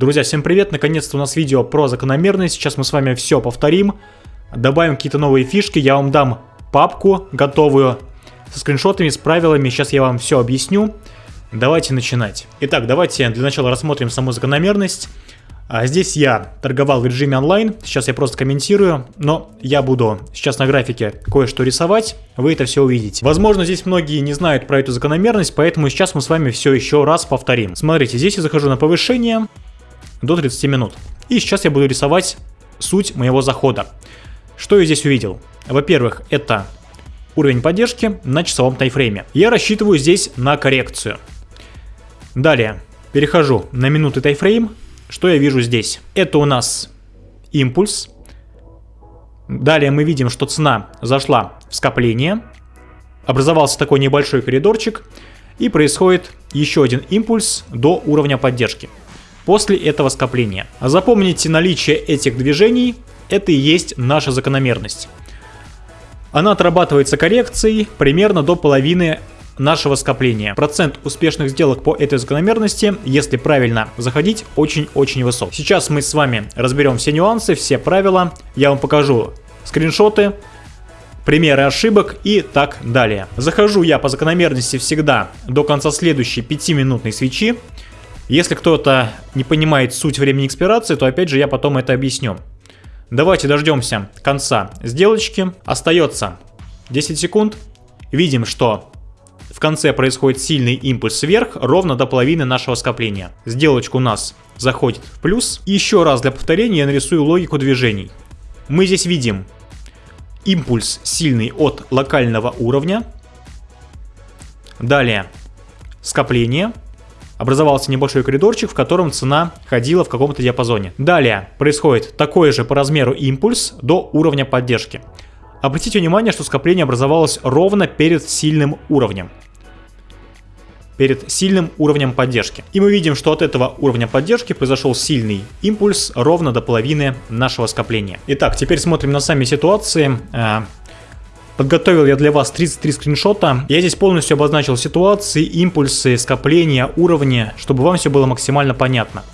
Друзья, всем привет! Наконец-то у нас видео про закономерность. Сейчас мы с вами все повторим. Добавим какие-то новые фишки. Я вам дам папку готовую со скриншотами, с правилами. Сейчас я вам все объясню. Давайте начинать. Итак, давайте для начала рассмотрим саму закономерность. А здесь я торговал в режиме онлайн, сейчас я просто комментирую, но я буду сейчас на графике кое-что рисовать, вы это все увидите. Возможно, здесь многие не знают про эту закономерность, поэтому сейчас мы с вами все еще раз повторим. Смотрите, здесь я захожу на повышение до 30 минут. И сейчас я буду рисовать суть моего захода. Что я здесь увидел? Во-первых, это уровень поддержки на часовом тайфрейме. Я рассчитываю здесь на коррекцию. Далее, перехожу на минуты тайфрейм, что я вижу здесь? Это у нас импульс. Далее мы видим, что цена зашла в скопление. Образовался такой небольшой коридорчик. И происходит еще один импульс до уровня поддержки. После этого скопления. Запомните наличие этих движений. Это и есть наша закономерность. Она отрабатывается коррекцией примерно до половины нашего скопления. Процент успешных сделок по этой закономерности, если правильно заходить, очень-очень высок. Сейчас мы с вами разберем все нюансы, все правила. Я вам покажу скриншоты, примеры ошибок и так далее. Захожу я по закономерности всегда до конца следующей 5-минутной свечи. Если кто-то не понимает суть времени экспирации, то опять же я потом это объясню. Давайте дождемся конца сделочки. Остается 10 секунд. Видим, что в конце происходит сильный импульс вверх, ровно до половины нашего скопления. Сделочка у нас заходит в плюс. Еще раз для повторения я нарисую логику движений. Мы здесь видим импульс сильный от локального уровня. Далее скопление. Образовался небольшой коридорчик, в котором цена ходила в каком-то диапазоне. Далее происходит такой же по размеру импульс до уровня поддержки. Обратите внимание, что скопление образовалось ровно перед сильным уровнем. Перед сильным уровнем поддержки. И мы видим, что от этого уровня поддержки произошел сильный импульс ровно до половины нашего скопления. Итак, теперь смотрим на сами ситуации. Подготовил я для вас 33 скриншота. Я здесь полностью обозначил ситуации, импульсы, скопления, уровни, чтобы вам все было максимально понятно.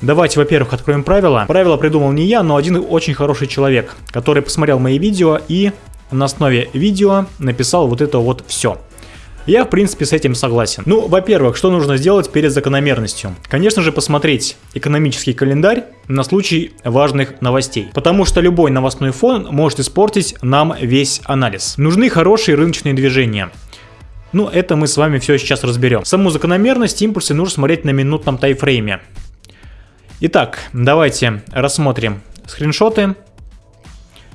Давайте, во-первых, откроем правила. Правила придумал не я, но один очень хороший человек, который посмотрел мои видео и на основе видео написал вот это вот все. Я, в принципе, с этим согласен. Ну, во-первых, что нужно сделать перед закономерностью? Конечно же, посмотреть экономический календарь на случай важных новостей. Потому что любой новостной фон может испортить нам весь анализ. Нужны хорошие рыночные движения. Ну, это мы с вами все сейчас разберем. Саму закономерность импульсы нужно смотреть на минутном тайфрейме. Итак, давайте рассмотрим скриншоты.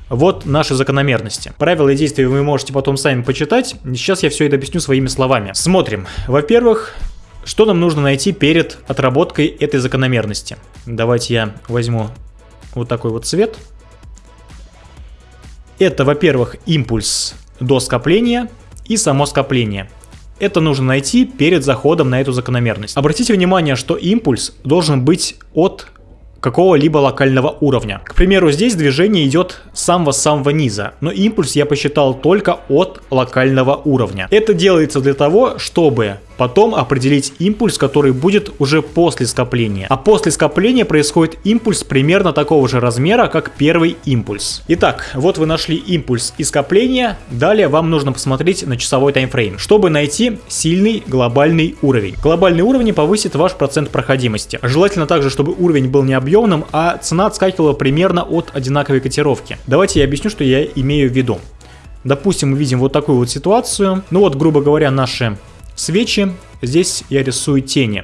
Вот наши закономерности. Правила и действия вы можете потом сами почитать. Сейчас я все это объясню своими словами. Смотрим. Во-первых, что нам нужно найти перед отработкой этой закономерности? Давайте я возьму вот такой вот цвет. Это, во-первых, импульс до скопления и само скопление. Это нужно найти перед заходом на эту закономерность. Обратите внимание, что импульс должен быть от какого-либо локального уровня. К примеру, здесь движение идет с самого-самого низа, но импульс я посчитал только от локального уровня. Это делается для того, чтобы потом определить импульс, который будет уже после скопления. А после скопления происходит импульс примерно такого же размера, как первый импульс. Итак, вот вы нашли импульс и скопление, далее вам нужно посмотреть на часовой таймфрейм, чтобы найти сильный глобальный уровень. Глобальный уровень повысит ваш процент проходимости. Желательно также, чтобы уровень был не объемным, а цена отскакивала примерно от одинаковой котировки. Давайте я объясню, что я имею в виду. Допустим, мы видим вот такую вот ситуацию. Ну вот, грубо говоря, наши свечи. Здесь я рисую тени.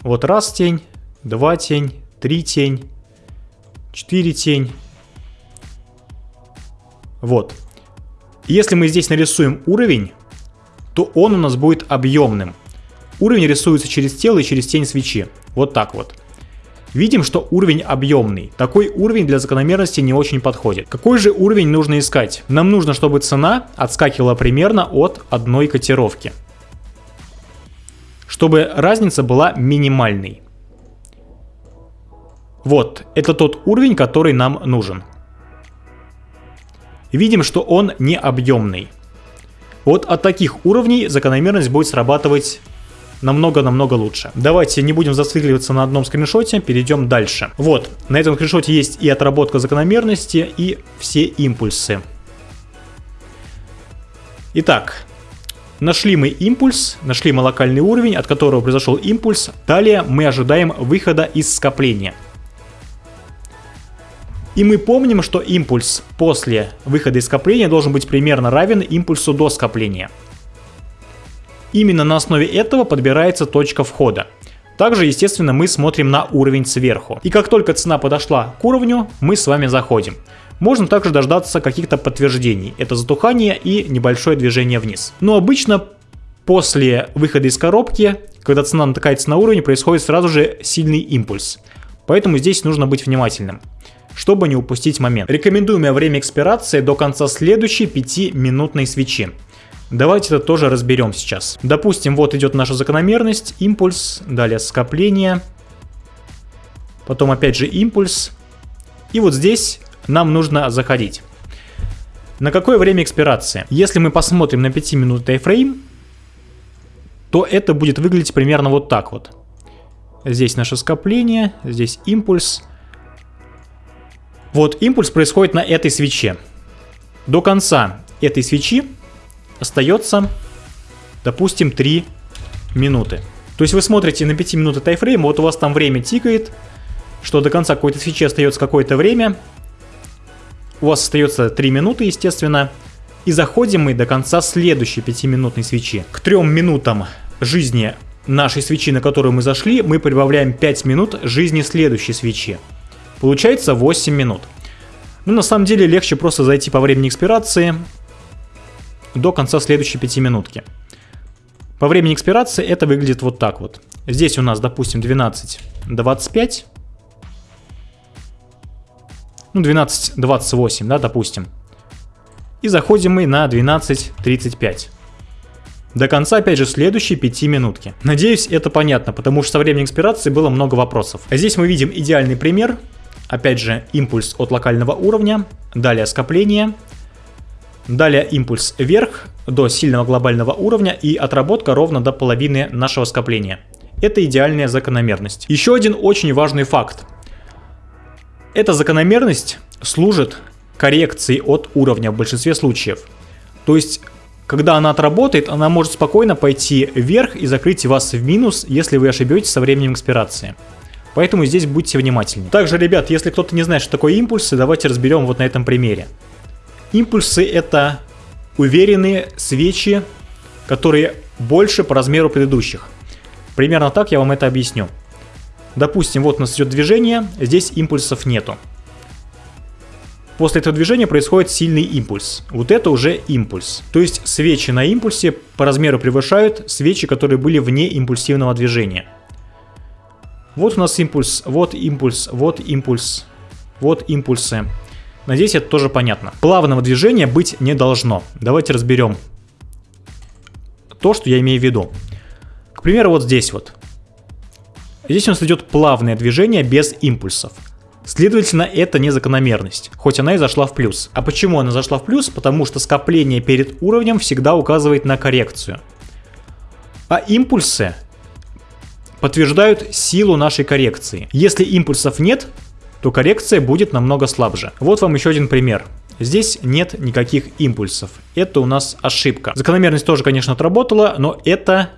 Вот раз тень, два тень, три тень, четыре тень. Вот. Если мы здесь нарисуем уровень, то он у нас будет объемным. Уровень рисуется через тело и через тень свечи. Вот так вот. Видим, что уровень объемный. Такой уровень для закономерности не очень подходит. Какой же уровень нужно искать? Нам нужно, чтобы цена отскакивала примерно от одной котировки. Чтобы разница была минимальной. Вот, это тот уровень, который нам нужен. Видим, что он не объемный. Вот от таких уровней закономерность будет срабатывать намного-намного лучше. Давайте не будем зацикливаться на одном скриншоте, перейдем дальше. Вот, на этом скриншоте есть и отработка закономерности, и все импульсы. Итак, Нашли мы импульс, нашли мы локальный уровень, от которого произошел импульс. Далее мы ожидаем выхода из скопления. И мы помним, что импульс после выхода из скопления должен быть примерно равен импульсу до скопления. Именно на основе этого подбирается точка входа. Также, естественно, мы смотрим на уровень сверху. И как только цена подошла к уровню, мы с вами заходим. Можно также дождаться каких-то подтверждений. Это затухание и небольшое движение вниз. Но обычно после выхода из коробки, когда цена натыкается на уровень, происходит сразу же сильный импульс. Поэтому здесь нужно быть внимательным чтобы не упустить момент. Рекомендуемое время экспирации до конца следующей 5-минутной свечи. Давайте это тоже разберем сейчас. Допустим, вот идет наша закономерность, импульс, далее скопление, потом опять же импульс. И вот здесь нам нужно заходить. На какое время экспирации? Если мы посмотрим на 5 минут тайфрейм, то это будет выглядеть примерно вот так вот. Здесь наше скопление, здесь импульс. Вот импульс происходит на этой свече. До конца этой свечи остается, допустим, 3 минуты. То есть вы смотрите на 5 минуты тайфрейм, вот у вас там время тикает, что до конца какой-то свечи остается какое-то время, у вас остается 3 минуты, естественно. И заходим мы до конца следующей 5-минутной свечи. К 3 минутам жизни нашей свечи, на которую мы зашли, мы прибавляем 5 минут жизни следующей свечи. Получается 8 минут. Ну, на самом деле, легче просто зайти по времени экспирации до конца следующей 5 минутки. По времени экспирации это выглядит вот так вот. Здесь у нас, допустим, 12.25 ну 12.28, да, допустим. И заходим мы на 12.35. До конца, опять же, следующие 5 минутки. Надеюсь, это понятно, потому что со временем экспирации было много вопросов. А здесь мы видим идеальный пример. Опять же, импульс от локального уровня, далее скопление, далее импульс вверх до сильного глобального уровня и отработка ровно до половины нашего скопления. Это идеальная закономерность. Еще один очень важный факт. Эта закономерность служит коррекцией от уровня в большинстве случаев. То есть, когда она отработает, она может спокойно пойти вверх и закрыть вас в минус, если вы ошибетесь со временем экспирации. Поэтому здесь будьте внимательны. Также, ребят, если кто-то не знает, что такое импульсы, давайте разберем вот на этом примере. Импульсы это уверенные свечи, которые больше по размеру предыдущих. Примерно так я вам это объясню. Допустим, вот у нас идет движение, здесь импульсов нету. После этого движения происходит сильный импульс. Вот это уже импульс. То есть свечи на импульсе по размеру превышают свечи, которые были вне импульсивного движения. Вот у нас импульс, вот импульс, вот импульс, вот импульсы. Надеюсь, это тоже понятно. Плавного движения быть не должно. Давайте разберем то, что я имею в виду. К примеру, вот здесь вот. Здесь у нас идет плавное движение без импульсов. Следовательно, это не закономерность, хоть она и зашла в плюс. А почему она зашла в плюс? Потому что скопление перед уровнем всегда указывает на коррекцию. А импульсы подтверждают силу нашей коррекции. Если импульсов нет, то коррекция будет намного слабже. Вот вам еще один пример. Здесь нет никаких импульсов. Это у нас ошибка. Закономерность тоже, конечно, отработала, но это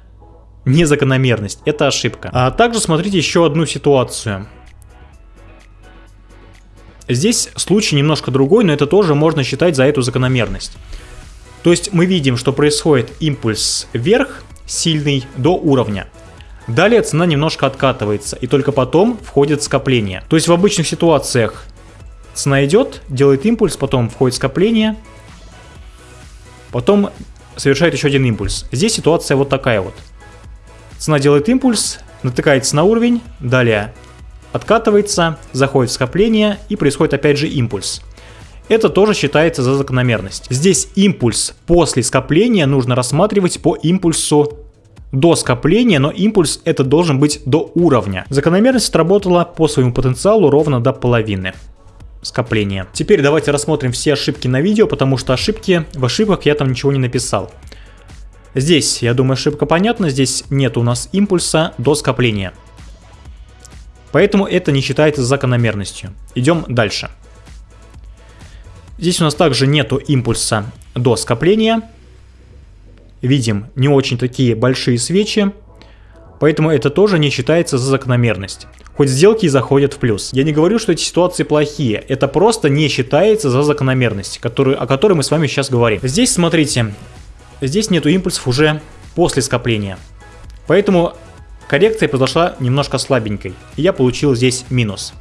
незакономерность, это ошибка. А также смотрите еще одну ситуацию. Здесь случай немножко другой, но это тоже можно считать за эту закономерность. То есть мы видим, что происходит импульс вверх, сильный, до уровня. Далее цена немножко откатывается, и только потом входит скопление. То есть в обычных ситуациях цена идет, делает импульс, потом входит скопление, потом совершает еще один импульс. Здесь ситуация вот такая вот. Цена делает импульс, натыкается на уровень, далее откатывается, заходит в скопление и происходит опять же импульс. Это тоже считается за закономерность. Здесь импульс после скопления нужно рассматривать по импульсу до скопления, но импульс это должен быть до уровня. Закономерность сработала по своему потенциалу ровно до половины скопления. Теперь давайте рассмотрим все ошибки на видео, потому что ошибки, в ошибках я там ничего не написал. Здесь, я думаю, ошибка понятна, здесь нет у нас импульса до скопления. Поэтому это не считается закономерностью. Идем дальше. Здесь у нас также нету импульса до скопления. Видим не очень такие большие свечи. Поэтому это тоже не считается за закономерность. Хоть сделки и заходят в плюс. Я не говорю, что эти ситуации плохие. Это просто не считается за закономерность, которую, о которой мы с вами сейчас говорим. Здесь, смотрите, здесь нету импульсов уже после скопления. Поэтому коррекция произошла немножко слабенькой. И я получил здесь минус.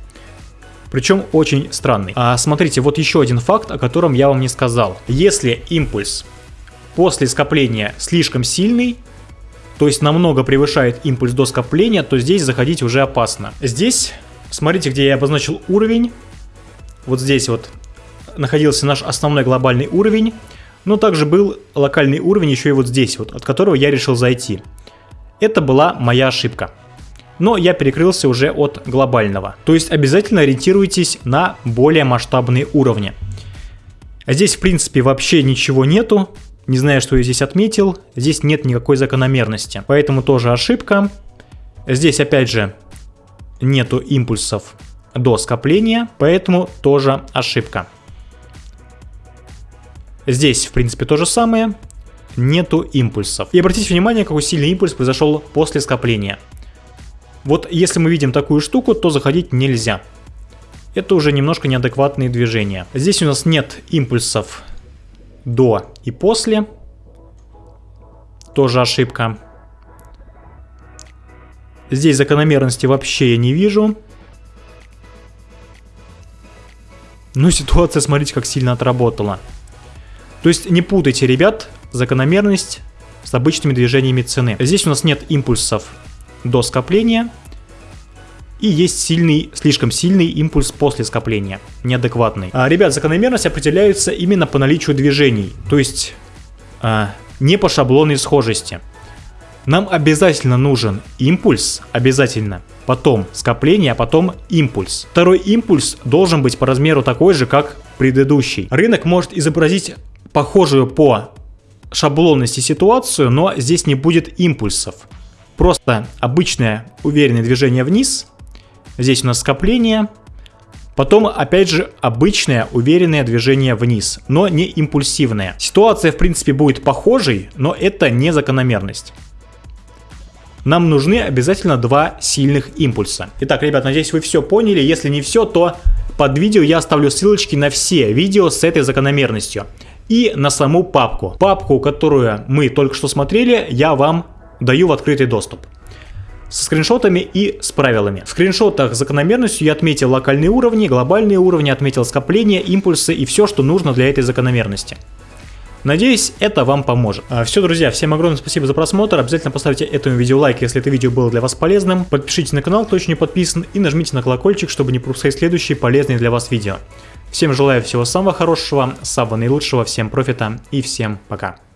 Причем очень странный. А смотрите, вот еще один факт, о котором я вам не сказал. Если импульс после скопления слишком сильный, то есть намного превышает импульс до скопления, то здесь заходить уже опасно. Здесь, смотрите, где я обозначил уровень. Вот здесь вот находился наш основной глобальный уровень. Но также был локальный уровень еще и вот здесь вот, от которого я решил зайти. Это была моя ошибка. Но я перекрылся уже от глобального. То есть обязательно ориентируйтесь на более масштабные уровни. Здесь в принципе вообще ничего нету. Не знаю, что я здесь отметил. Здесь нет никакой закономерности. Поэтому тоже ошибка. Здесь опять же нету импульсов до скопления. Поэтому тоже ошибка. Здесь, в принципе, то же самое. Нету импульсов. И обратите внимание, какой сильный импульс произошел после скопления. Вот если мы видим такую штуку, то заходить нельзя. Это уже немножко неадекватные движения. Здесь у нас нет импульсов до и после. Тоже ошибка. Здесь закономерности вообще я не вижу. Ну, ситуация, смотрите, как сильно отработала. То есть не путайте, ребят, закономерность с обычными движениями цены. Здесь у нас нет импульсов до скопления. И есть сильный, слишком сильный импульс после скопления, неадекватный. А, ребят, закономерность определяется именно по наличию движений, то есть а, не по шаблонной схожести. Нам обязательно нужен импульс, обязательно, потом скопление, а потом импульс. Второй импульс должен быть по размеру такой же, как предыдущий. Рынок может изобразить похожую по шаблонности ситуацию, но здесь не будет импульсов. Просто обычное уверенное движение вниз – Здесь у нас скопление. Потом, опять же, обычное уверенное движение вниз, но не импульсивное. Ситуация, в принципе, будет похожей, но это не закономерность. Нам нужны обязательно два сильных импульса. Итак, ребят, надеюсь, вы все поняли. Если не все, то под видео я оставлю ссылочки на все видео с этой закономерностью. И на саму папку. Папку, которую мы только что смотрели, я вам даю в открытый доступ со скриншотами и с правилами. В скриншотах закономерностью я отметил локальные уровни, глобальные уровни, отметил скопления, импульсы и все, что нужно для этой закономерности. Надеюсь, это вам поможет. А, все, друзья, всем огромное спасибо за просмотр. Обязательно поставьте этому видео лайк, если это видео было для вас полезным. Подпишитесь на канал, кто еще не подписан, и нажмите на колокольчик, чтобы не пропускать следующие полезные для вас видео. Всем желаю всего самого хорошего, самого наилучшего, всем профита и всем пока.